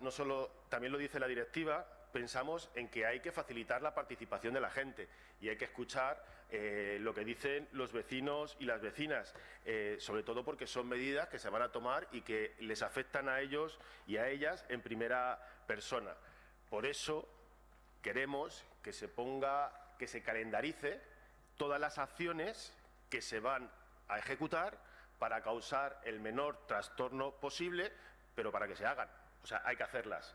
no solo, también lo dice la directiva, pensamos en que hay que facilitar la participación de la gente y hay que escuchar eh, lo que dicen los vecinos y las vecinas, eh, sobre todo porque son medidas que se van a tomar y que les afectan a ellos y a ellas en primera persona. Por eso queremos que se ponga, que se calendarice todas las acciones que se van a ejecutar para causar el menor trastorno posible, pero para que se hagan. O sea, hay que hacerlas.